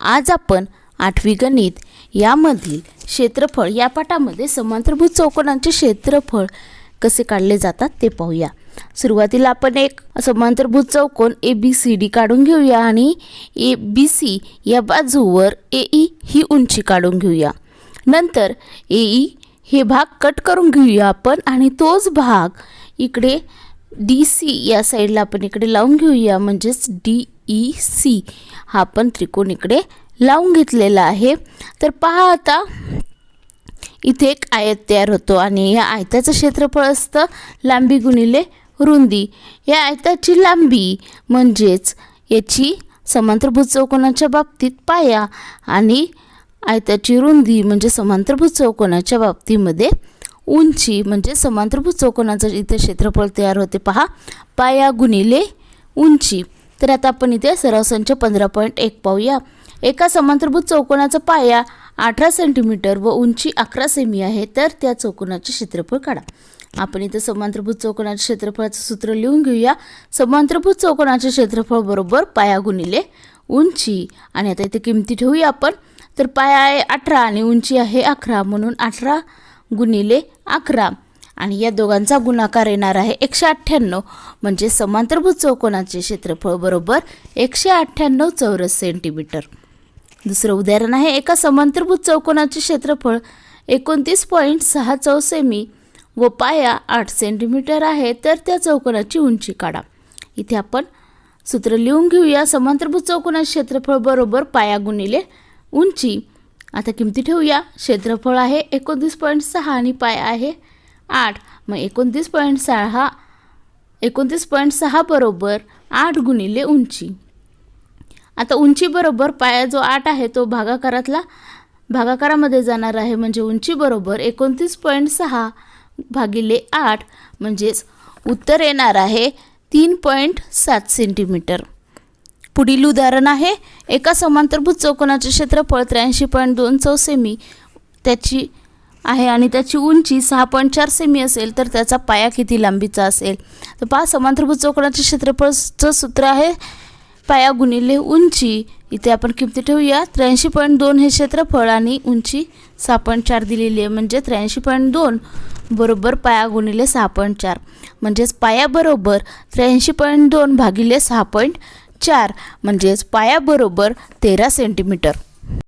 आज आपण आठवी गणित यामधील क्षेत्रफळ या पाठामध्ये समांतरभूत चौकोनांचे क्षेत्रफळ कसे काढले जातात ते पाहूया. सुरुवातीला आपण एक समांतरभूत चौकोन ए बी सी डी काढून घेऊया आणि ए बी सी या बाजूवर ए ई e ही उंची काढून घेऊया. नंतर ए ई e हे भाग कट करून घेऊया आपण आणि तोच भाग इकडे डी सी या साईडला आपण इकडे लावून घेऊया म्हणजेच डी ई सी हा आपण त्रिकोण इकडे लावून घेतलेला आहे. तर पहा आता इथे एक आयत तयार होतो आणि या आयताचं क्षेत्रफळ असतं लांबी गुणिले रुंदी. या आयताची लांबी म्हणजेच याची समांतरभुज चौकोनाच्या बाबतीत पाया आणि आयताची रुंदी म्हणजे समांतरभुज चौकोनाच्या बाबतीमध्ये उंची म्हणजे समांतरभूज चौकोनाचं इथे क्षेत्रफळ तयार होते. पहा पाया गुणिले उंची. तर आता आपण इथे सराव संच पंधरा पॉईंट एक पाहूया. एका समांतरभुज चौकोनाचा पाया अठरा सेंटीमीटर व उंची अकरा सेमी आहे तर त्या चौकोनाचे क्षेत्रफळ काढा. आपण इथे समांतरभुज चौकोनाच्या क्षेत्रफळाचं सूत्र लिहून घेऊया. समांतरभुज चौकोनाचे क्षेत्रफळ बरोबर पाया गुणिले उंची. आणि आता इथे किमती ठेवूया आपण. तर पाया आहे अठरा आणि उंची आहे अकरा म्हणून अठरा गुणिले अकरा. आणि या दोघांचा गुणाकार येणार आहे एकशे अठ्ठ्याण्णव. म्हणजे समांतरभूत चौकोनाचे क्षेत्रफळ बरोबर एकशे अठ्ठ्याण्णव चौरस सेंटीमीटर. दुसरं उदाहरण आहे एका समांतरभूत चौकोनाचे क्षेत्रफळ एकोणतीस पॉईंट सहा चौसेमी व पाया आठ सेंटीमीटर आहे तर त्या चौकोनाची उंची काढा. इथे आपण सूत्र लिहून घेऊया. समांतरभूत चौकोनाचे क्षेत्रफळ बरोबर पाया गुणिले उंची. आता किमती ठेवूया. क्षेत्रफळ आहे एकोणतीस पॉईंट सहा आणि पाय आहे आठ. मग एकोणतीस पॉईंट सहा एकोणतीस पॉईंट सहा बरोबर आठ गुणिले उंची. आता उंची बरोबर पाया जो आठ आहे तो भागाकारातला भागाकारामध्ये जाणार आहे म्हणजे उंची बरोबर एकोणतीस पॉईंट सहा भागिले आठ म्हणजेच उत्तर येणार आहे तीन पॉईंट सात सेंटीमीटर. पुढील उदाहरण आहे. एका समांतरभूत चौकोनाचे क्षेत्रफळ त्र्याऐंशी पॉईंट दोन चौ सेमी त्याची आहे आणि त्याची उंची सहा पॉईंट चार सेमी असेल तर त्याचा पाया किती लांबीचा असेल? तर पहा समांतरभूत चौकोनाचे क्षेत्रफळचं सूत्र आहे. पाया गुणिले उंची. इथे आपण किमती ठेवूया. त्र्याऐंशी पॉईंट दोन हे क्षेत्रफळ आणि उंची सहा पॉईंट चार दिलेली आहे. म्हणजे त्र्याऐंशी पॉईंट दोन बरोबर पाया गुणिले सहा पॉईंट चार. म्हणजेच पायाबरोबर त्र्याऐंशी पॉईंट दोन भागिले सहा पॉईंट चार म्हणजेच पायाबरोबर तेरा सेंटीमीटर